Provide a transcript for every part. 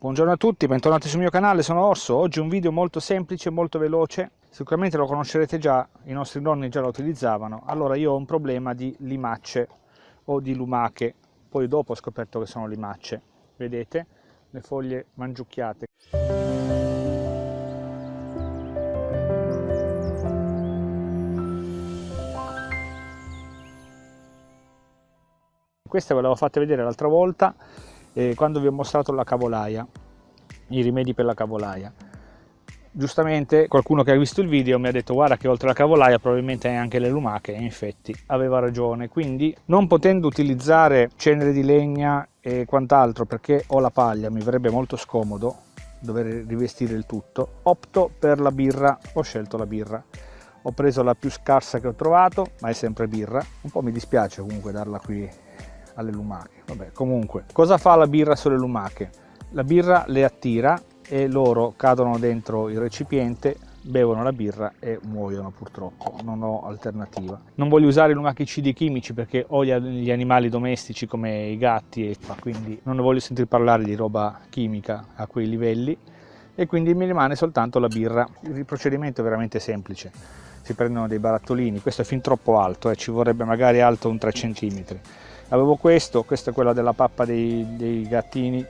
Buongiorno a tutti, bentornati sul mio canale, sono Orso. Oggi un video molto semplice, molto veloce. Sicuramente lo conoscerete già, i nostri nonni già lo utilizzavano. Allora io ho un problema di limacce o di lumache. Poi dopo ho scoperto che sono limacce. Vedete? Le foglie mangiucchiate. Queste ve le avevo fatte vedere l'altra volta eh, quando vi ho mostrato la cavolaia, i rimedi per la cavolaia. Giustamente qualcuno che ha visto il video mi ha detto guarda che oltre alla cavolaia probabilmente hai anche le lumache e infatti aveva ragione. Quindi non potendo utilizzare cenere di legna e quant'altro perché ho la paglia, mi verrebbe molto scomodo dover rivestire il tutto, opto per la birra, ho scelto la birra ho preso la più scarsa che ho trovato ma è sempre birra un po' mi dispiace comunque darla qui alle lumache. Vabbè, comunque, cosa fa la birra sulle lumache? La birra le attira e loro cadono dentro il recipiente, bevono la birra e muoiono purtroppo, non ho alternativa. Non voglio usare lumachicidi chimici perché ho gli animali domestici come i gatti e quindi non ne voglio sentire parlare di roba chimica a quei livelli e quindi mi rimane soltanto la birra. Il procedimento è veramente semplice. Si prendono dei barattolini, questo è fin troppo alto, eh, ci vorrebbe magari alto un 3 cm avevo questo questo è quello della pappa dei, dei gattini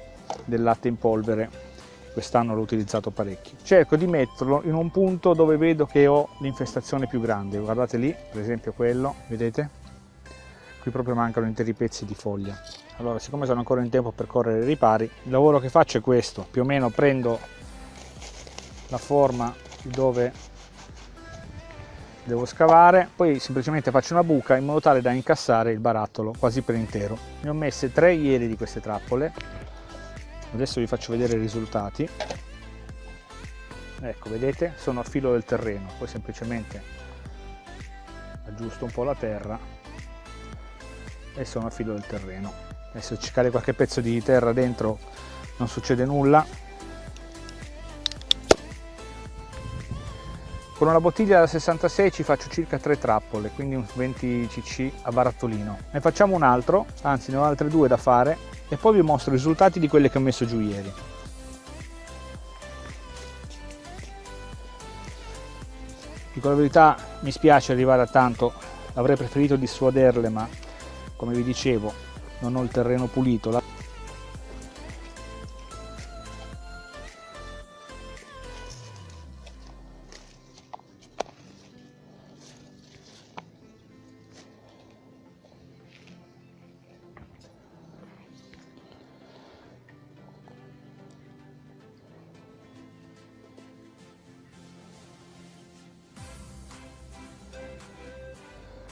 del latte in polvere. Quest'anno l'ho utilizzato parecchio. Cerco di metterlo in un punto dove vedo che ho l'infestazione più grande. Guardate lì per esempio quello vedete? Qui proprio mancano interi pezzi di foglia. Allora siccome sono ancora in tempo per correre i ripari il lavoro che faccio è questo. Più o meno prendo la forma dove devo scavare poi semplicemente faccio una buca in modo tale da incassare il barattolo quasi per intero. Ne ho messe tre ieri di queste trappole. Adesso vi faccio vedere i risultati. Ecco vedete? Sono a filo del terreno. Poi semplicemente aggiusto un po' la terra e sono a filo del terreno. Adesso ci cade qualche pezzo di terra dentro non succede nulla Con una bottiglia da 66 ci faccio circa 3 trappole, quindi un 20 cc a barattolino. Ne facciamo un altro, anzi ne ho altre due da fare e poi vi mostro i risultati di quelle che ho messo giù ieri. Dico la verità, mi spiace arrivare a tanto, avrei preferito dissuaderle ma come vi dicevo non ho il terreno pulito.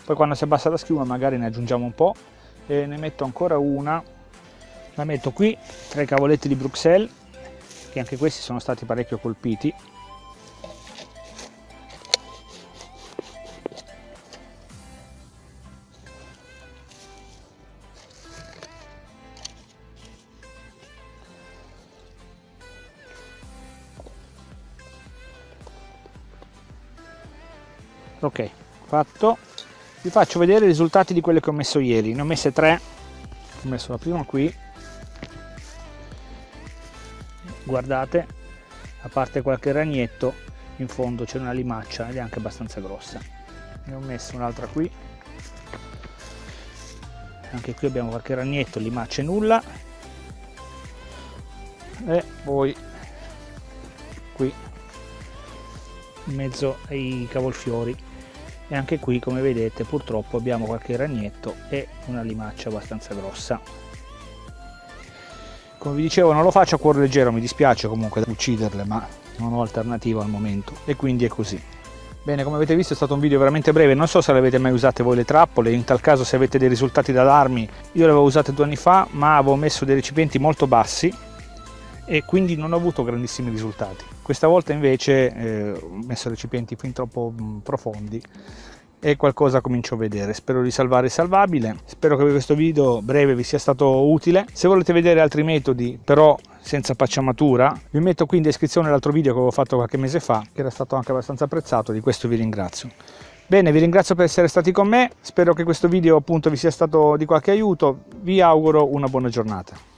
Poi quando si abbassa la schiuma magari ne aggiungiamo un po' e ne metto ancora una. La metto qui tra i cavoletti di Bruxelles che anche questi sono stati parecchio colpiti. Ok fatto vi faccio vedere i risultati di quelle che ho messo ieri. Ne ho messe tre. Ho messo la prima qui. Guardate a parte qualche ragnetto in fondo c'è una limaccia ed è anche abbastanza grossa. Ne ho messo un'altra qui. Anche qui abbiamo qualche ragnetto limacce nulla. E poi qui in mezzo ai cavolfiori e anche qui come vedete purtroppo abbiamo qualche ragnetto e una limaccia abbastanza grossa. Come vi dicevo non lo faccio a cuore leggero mi dispiace comunque ucciderle ma non ho alternativa al momento. E quindi è così. Bene, come avete visto è stato un video veramente breve, non so se le avete mai usate voi le trappole, in tal caso se avete dei risultati da darmi, io le avevo usate due anni fa, ma avevo messo dei recipienti molto bassi e quindi non ho avuto grandissimi risultati. Questa volta invece eh, ho messo recipienti fin troppo mh, mm, profondi e qualcosa comincio a vedere. Spero di salvare il salvabile, spero che questo video breve vi sia stato utile. Se volete vedere altri metodi però senza pacciamatura, vi metto qui in descrizione l'altro video che avevo fatto qualche mese fa, che era stato anche abbastanza apprezzato, di questo vi ringrazio. Bene, vi ringrazio per essere stati con me, spero che questo video appunto vi sia stato di qualche aiuto, vi auguro una buona giornata.